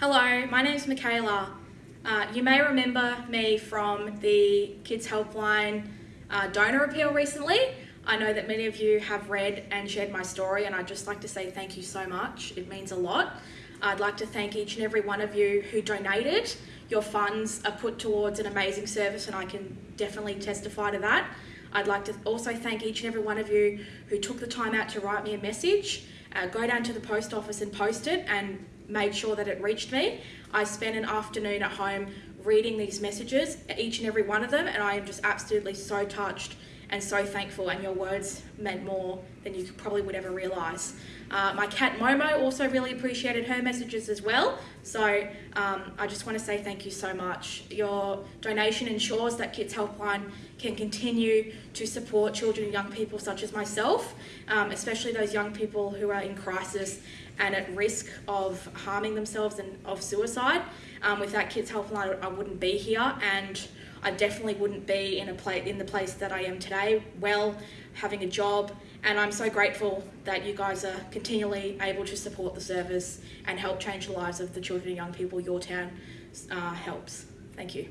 Hello, my name is Michaela. Uh, you may remember me from the Kids Helpline uh, donor appeal recently. I know that many of you have read and shared my story and I'd just like to say thank you so much. It means a lot. I'd like to thank each and every one of you who donated. Your funds are put towards an amazing service and I can definitely testify to that. I'd like to also thank each and every one of you who took the time out to write me a message, uh, go down to the post office and post it and made sure that it reached me. I spent an afternoon at home reading these messages, each and every one of them, and I am just absolutely so touched and so thankful and your words meant more than you probably would ever realise. Uh, my cat Momo also really appreciated her messages as well, so um, I just want to say thank you so much. Your donation ensures that Kids Helpline can continue to support children and young people such as myself, um, especially those young people who are in crisis and at risk of harming themselves and of suicide. Um, without Kids Helpline, I wouldn't be here and I definitely wouldn't be in a place in the place that I am today, well, having a job, and I'm so grateful that you guys are continually able to support the service and help change the lives of the children and young people your town uh, helps. Thank you.